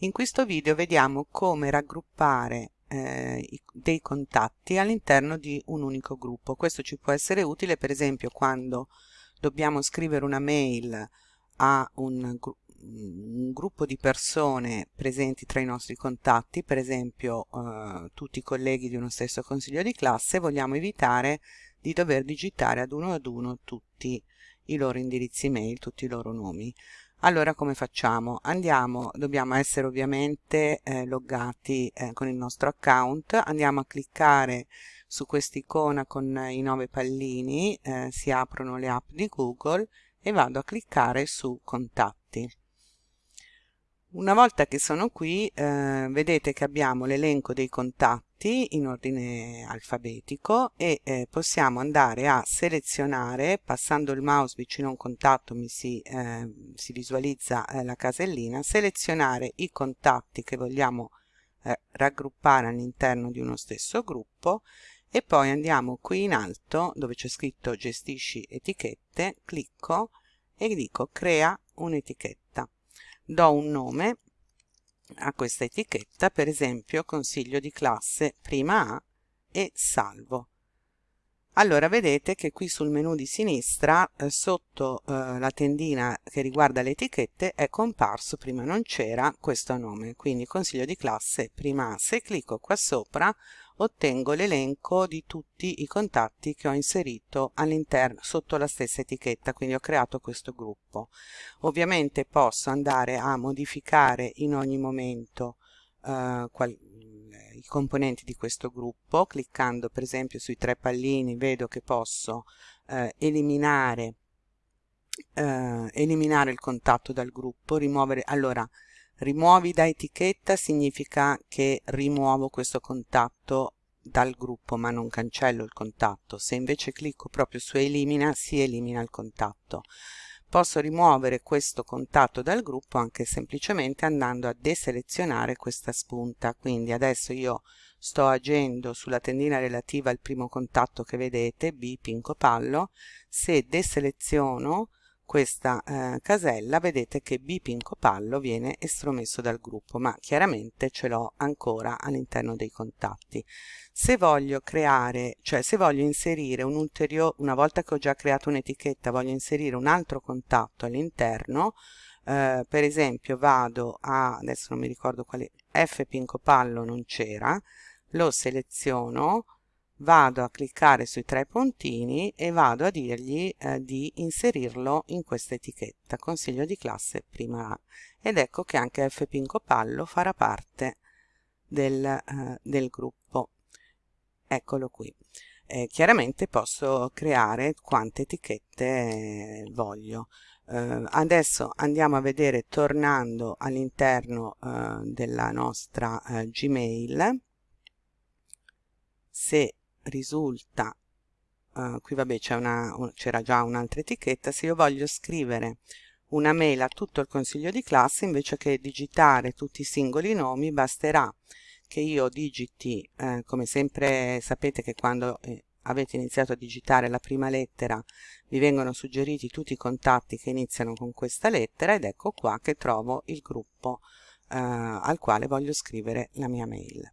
In questo video vediamo come raggruppare eh, dei contatti all'interno di un unico gruppo. Questo ci può essere utile per esempio quando dobbiamo scrivere una mail a un, un gruppo di persone presenti tra i nostri contatti, per esempio eh, tutti i colleghi di uno stesso consiglio di classe, vogliamo evitare di dover digitare ad uno ad uno tutti i loro indirizzi mail, tutti i loro nomi allora come facciamo? Andiamo dobbiamo essere ovviamente eh, loggati eh, con il nostro account. Andiamo a cliccare su quest'icona con i nove pallini eh, si aprono le app di google e vado a cliccare su contatti. Una volta che sono qui eh, vedete che abbiamo l'elenco dei contatti in ordine alfabetico e eh, possiamo andare a selezionare passando il mouse vicino a un contatto mi si, eh, si visualizza eh, la casellina selezionare i contatti che vogliamo eh, raggruppare all'interno di uno stesso gruppo e poi andiamo qui in alto dove c'è scritto gestisci etichette clicco e dico crea un'etichetta. Do un nome a questa etichetta, per esempio consiglio di classe prima A e salvo. Allora vedete che qui sul menu di sinistra eh, sotto eh, la tendina che riguarda le etichette è comparso, prima non c'era, questo nome, quindi consiglio di classe prima A. Se clicco qua sopra ottengo l'elenco di tutti i contatti che ho inserito all'interno sotto la stessa etichetta quindi ho creato questo gruppo. Ovviamente posso andare a modificare in ogni momento eh, qual, i componenti di questo gruppo cliccando per esempio sui tre pallini vedo che posso eh, eliminare eh, eliminare il contatto dal gruppo rimuovere allora rimuovi da etichetta significa che rimuovo questo contatto dal gruppo ma non cancello il contatto. Se invece clicco proprio su elimina si elimina il contatto. Posso rimuovere questo contatto dal gruppo anche semplicemente andando a deselezionare questa spunta. Quindi adesso io sto agendo sulla tendina relativa al primo contatto che vedete B Pinco Pallo. Se deseleziono questa eh, casella vedete che B Pinco Pallo viene estromesso dal gruppo ma chiaramente ce l'ho ancora all'interno dei contatti. Se voglio creare cioè se voglio inserire un ulteriore una volta che ho già creato un'etichetta voglio inserire un altro contatto all'interno eh, per esempio vado a adesso non mi ricordo quale F Pinco Pallo non c'era lo seleziono vado a cliccare sui tre puntini e vado a dirgli eh, di inserirlo in questa etichetta consiglio di classe prima A. Ed ecco che anche F Pinco Pallo farà parte del, eh, del gruppo. Eccolo qui. Eh, chiaramente posso creare quante etichette eh, voglio. Eh, adesso andiamo a vedere tornando all'interno eh, della nostra Gmail se risulta uh, qui vabbè c'era già un'altra etichetta se io voglio scrivere una mail a tutto il consiglio di classe invece che digitare tutti i singoli nomi basterà che io digiti eh, come sempre sapete che quando eh, avete iniziato a digitare la prima lettera vi vengono suggeriti tutti i contatti che iniziano con questa lettera ed ecco qua che trovo il gruppo eh, al quale voglio scrivere la mia mail